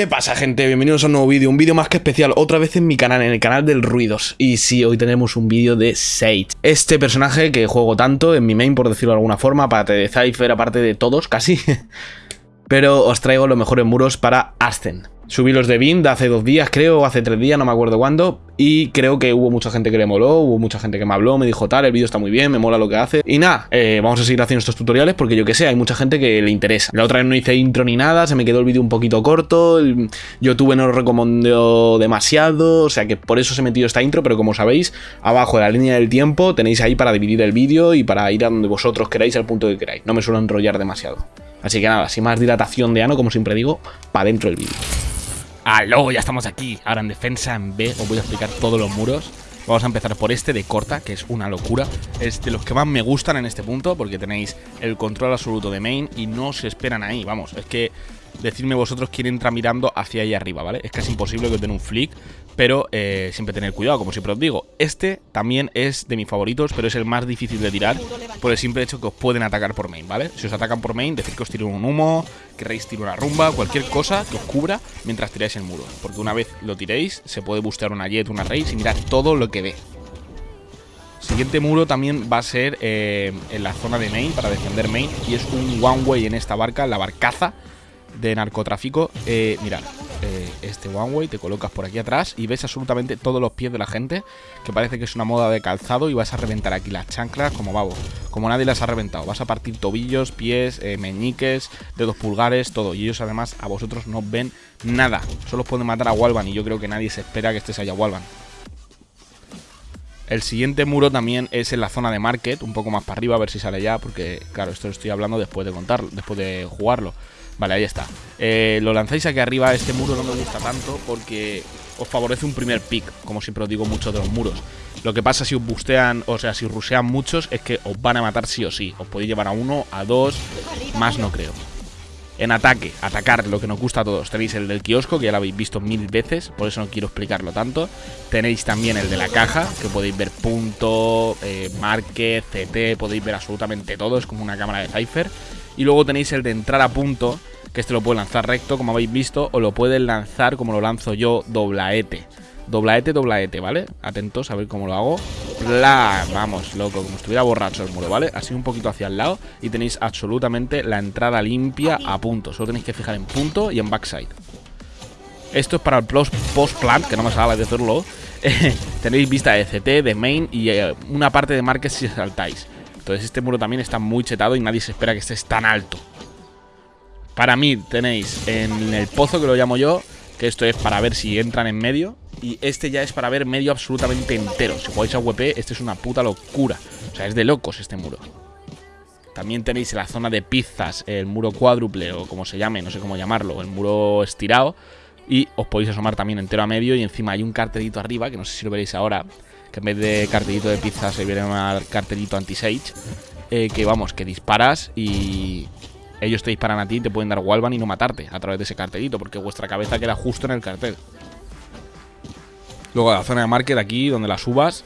¿Qué pasa gente? Bienvenidos a un nuevo vídeo, un vídeo más que especial, otra vez en mi canal, en el canal del Ruidos. Y sí, hoy tenemos un vídeo de Sage. Este personaje que juego tanto en mi main, por decirlo de alguna forma, aparte de Cypher, aparte de todos, casi. Pero os traigo los mejores muros para Ascen Subí los de Bind hace dos días, creo, o hace tres días, no me acuerdo cuándo. Y creo que hubo mucha gente que le moló, hubo mucha gente que me habló, me dijo tal, el vídeo está muy bien, me mola lo que hace. Y nada, eh, vamos a seguir haciendo estos tutoriales porque yo que sé, hay mucha gente que le interesa. La otra vez no hice intro ni nada, se me quedó el vídeo un poquito corto, YouTube no lo recomendó demasiado, o sea que por eso se metido esta intro, pero como sabéis, abajo de la línea del tiempo tenéis ahí para dividir el vídeo y para ir a donde vosotros queráis, al punto que queráis. No me suelo enrollar demasiado. Así que nada, sin más dilatación de ano, como siempre digo, para dentro del vídeo. ¡Aló! Ya estamos aquí. Ahora en defensa en B os voy a explicar todos los muros. Vamos a empezar por este de corta, que es una locura. Es de los que más me gustan en este punto, porque tenéis el control absoluto de main y no se esperan ahí. Vamos, es que decidme vosotros quién entra mirando hacia ahí arriba, ¿vale? Es casi imposible que os den un flick, pero eh, siempre tener cuidado, como siempre os digo. Este también es de mis favoritos, pero es el más difícil de tirar por el simple hecho que os pueden atacar por main, ¿vale? Si os atacan por main, decir que os tiro un humo, querréis tirar una rumba, cualquier cosa que os cubra mientras tiráis el muro. Porque una vez lo tiréis, se puede bustear una jet, una race y mirar todo lo que ve. Siguiente muro también va a ser eh, en la zona de main, para defender main, y es un one way en esta barca, la barcaza de narcotráfico. Eh, mirad, eh, este one way te colocas por aquí atrás y ves absolutamente todos los pies de la gente, que parece que es una moda de calzado y vas a reventar aquí las chanclas como babo, como nadie las ha reventado. Vas a partir tobillos, pies, eh, meñiques, dedos pulgares, todo. Y ellos además a vosotros no ven nada. Solo os pueden matar a Walvan y yo creo que nadie se espera que estés allá Walvan. El siguiente muro también es en la zona de market, un poco más para arriba, a ver si sale ya, porque claro, esto lo estoy hablando después de contarlo, después de jugarlo. Vale, ahí está. Eh, lo lanzáis aquí arriba, este muro no me gusta tanto porque os favorece un primer pick, como siempre os digo muchos de los muros. Lo que pasa si os bustean, o sea, si rusean muchos, es que os van a matar sí o sí. Os podéis llevar a uno, a dos, más no creo. En ataque, atacar, lo que nos gusta a todos. Tenéis el del kiosco, que ya lo habéis visto mil veces, por eso no quiero explicarlo tanto. Tenéis también el de la caja, que podéis ver punto, eh, market, CT, podéis ver absolutamente todo, es como una cámara de Cypher. Y luego tenéis el de entrar a punto, que este lo puede lanzar recto, como habéis visto, o lo pueden lanzar como lo lanzo yo, doblaete. Doblaete, doblaete, ¿vale? Atentos a ver cómo lo hago. Bla, vamos, loco, como estuviera borracho el muro, ¿vale? Así un poquito hacia el lado y tenéis absolutamente la entrada limpia a punto. Solo tenéis que fijar en punto y en backside. Esto es para el post-plant, que no me sale de hacerlo. tenéis vista de CT, de main y eh, una parte de market si saltáis. Entonces este muro también está muy chetado y nadie se espera que estés tan alto. Para mí tenéis en el pozo que lo llamo yo, que esto es para ver si entran en medio. Y este ya es para ver medio absolutamente entero. Si jugáis a WP, este es una puta locura. O sea, es de locos este muro. También tenéis en la zona de pizzas el muro cuádruple o como se llame, no sé cómo llamarlo, el muro estirado. Y os podéis asomar también entero a medio y encima hay un cartelito arriba, que no sé si lo veréis ahora, que en vez de cartelito de pizza se viene un cartelito anti-sage. Eh, que vamos, que disparas y ellos te disparan a ti y te pueden dar Walvan y no matarte a través de ese cartelito, porque vuestra cabeza queda justo en el cartel. Luego la zona de market aquí, donde la subas,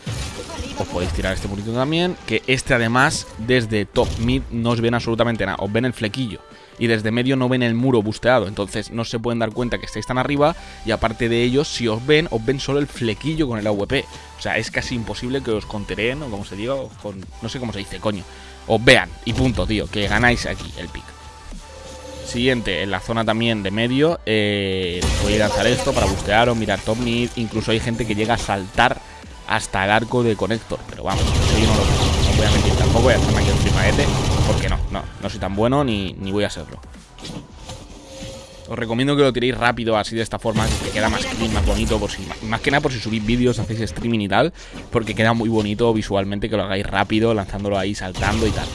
os podéis tirar este murito también. Que este además, desde top mid, no os ven absolutamente nada. Os ven el flequillo. Y desde medio no ven el muro busteado. Entonces no se pueden dar cuenta que estáis tan arriba. Y aparte de ellos, si os ven, os ven solo el flequillo con el AWP. O sea, es casi imposible que os contereen, o como se diga, con, no sé cómo se dice, coño. Os vean. Y punto, tío. Que ganáis aquí el pick. Siguiente, en la zona también de medio, eh, voy a lanzar esto para bustear o mirar top mid. Incluso hay gente que llega a saltar hasta el arco de conector. Pero vamos, eso yo no lo no voy a mentir tampoco, voy a hacerme aquí un tripaete. Porque no, no, no soy tan bueno ni, ni voy a serlo. Os recomiendo que lo tiréis rápido, así de esta forma, que queda más más bonito, por si, más que nada por si subís vídeos, hacéis streaming y tal, porque queda muy bonito visualmente que lo hagáis rápido, lanzándolo ahí, saltando y tal.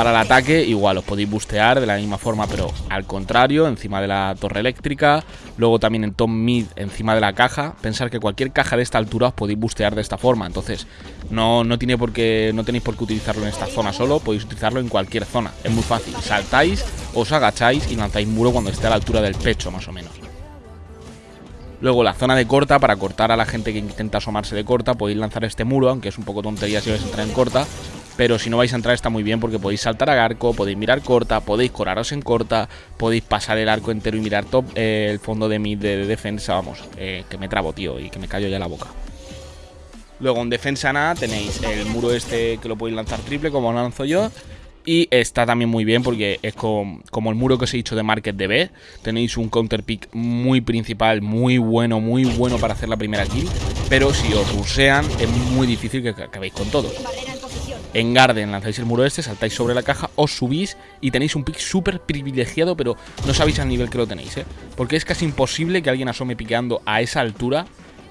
Para el ataque, igual, os podéis bustear de la misma forma, pero al contrario, encima de la torre eléctrica. Luego también en top mid, encima de la caja. Pensar que cualquier caja de esta altura os podéis bustear de esta forma. Entonces, no, no, tiene por qué, no tenéis por qué utilizarlo en esta zona solo, podéis utilizarlo en cualquier zona. Es muy fácil. Saltáis, os agacháis y lanzáis muro cuando esté a la altura del pecho, más o menos. Luego la zona de corta, para cortar a la gente que intenta asomarse de corta, podéis lanzar este muro, aunque es un poco tontería si vais a entrar en corta pero si no vais a entrar está muy bien porque podéis saltar a arco, podéis mirar corta, podéis coraros en corta, podéis pasar el arco entero y mirar top eh, el fondo de mi de, defensa, vamos, eh, que me trabo, tío, y que me callo ya la boca. Luego en defensa nada tenéis el muro este que lo podéis lanzar triple como lo lanzo yo. Y está también muy bien porque es como, el muro que os he dicho de Market DB. Tenéis un counter pick muy principal, muy bueno, muy bueno para hacer la primera kill. Pero si os rusean es muy difícil que acabéis con todos. En Garden lanzáis el muro este, saltáis sobre la caja, os subís y tenéis un pick súper privilegiado, pero no sabéis al nivel que lo tenéis, ¿eh? Porque es casi imposible que alguien asome piqueando a esa altura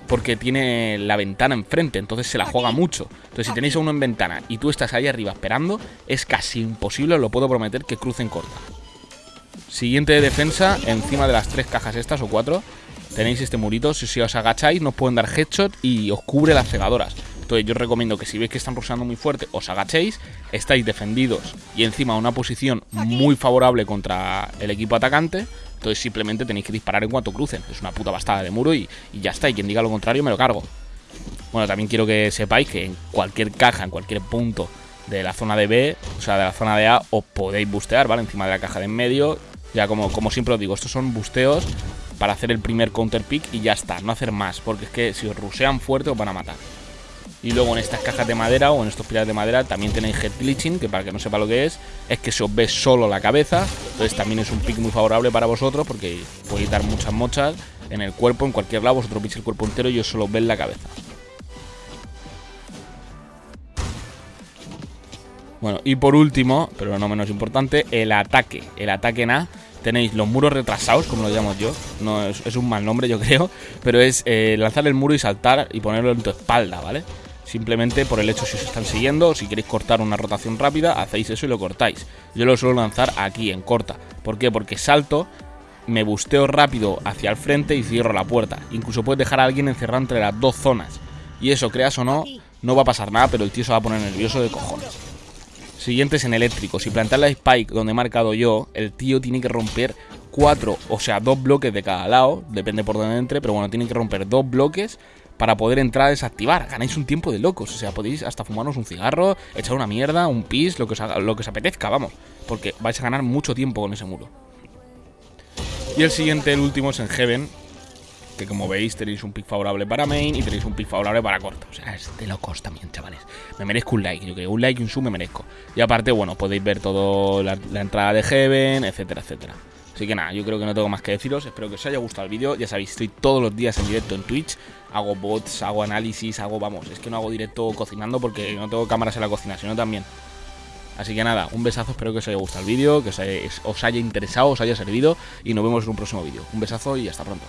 porque tiene la ventana enfrente, entonces se la juega mucho. Entonces si tenéis a uno en ventana y tú estás ahí arriba esperando, es casi imposible, os lo puedo prometer, que crucen corta. Siguiente de defensa, encima de las tres cajas estas o cuatro, tenéis este murito, si, os agacháis nos pueden dar headshot y os cubre las cegadoras. Entonces yo os recomiendo que si veis que están rusando muy fuerte, os agachéis, estáis defendidos y encima una posición muy favorable contra el equipo atacante entonces simplemente tenéis que disparar en cuanto crucen. Es una puta bastada de muro y, ya está. Y quien diga lo contrario me lo cargo. Bueno, también quiero que sepáis que en cualquier caja, en cualquier punto de la zona de B, o sea, de la zona de A, os podéis bustear, ¿vale? Encima de la caja de en medio. Ya como, como siempre os digo, estos son busteos para hacer el primer counter pick y ya está, no hacer más, porque es que si os rusean fuerte os van a matar. Y luego en estas cajas de madera o en estos pilares de madera también tenéis head glitching, que para que no sepa lo que es, es que se os ve solo la cabeza. Entonces también es un pick muy favorable para vosotros porque podéis dar muchas mochas en el cuerpo, en cualquier lado, vosotros veis el cuerpo entero y os solo ven la cabeza. Bueno, y por último, pero no menos importante, el ataque. El ataque en A tenéis los muros retrasados, como lo llamo yo. No es, un mal nombre, yo creo. Pero es eh, lanzar el muro y saltar y ponerlo en tu espalda, ¿vale? Simplemente por el hecho si os están siguiendo, si queréis cortar una rotación rápida, hacéis eso y lo cortáis. Yo lo suelo lanzar aquí, en corta. ¿Por qué? Porque salto, me busteo rápido hacia el frente y cierro la puerta. Incluso puedes dejar a alguien encerrado entre las dos zonas. Y eso, creas o no, no va a pasar nada, pero el tío se va a poner nervioso de cojones. Siguientes en eléctrico. Si plantar la spike donde he marcado yo, el tío tiene que romper cuatro, o sea, dos bloques de cada lado. Depende por dónde entre, pero bueno, tiene que romper dos bloques para poder entrar a desactivar. Ganáis un tiempo de locos. O sea, podéis hasta fumarnos un cigarro, echar una mierda, un pis, lo que os, lo que os apetezca, vamos. Porque vais a ganar mucho tiempo con ese muro. Y el siguiente, el último, es en Heaven. Que como veis tenéis un pick favorable para main y tenéis un pick favorable para corta. O sea, es de locos también, chavales. Me merezco un like, yo creo. Un like y un sub me merezco. Y aparte, bueno, podéis ver todo la, la entrada de Heaven, etcétera, etcétera. Así que nada, yo creo que no tengo más que deciros. Espero que os haya gustado el vídeo. Ya sabéis, estoy todos los días en directo en Twitch. Hago bots, hago análisis, hago, vamos, es que no hago directo cocinando porque no tengo cámaras en la cocina, sino también. Así que nada, un besazo, espero que os haya gustado el vídeo, que os haya, os haya interesado, os haya servido y nos vemos en un próximo vídeo. Un besazo y hasta pronto.